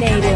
Dominated.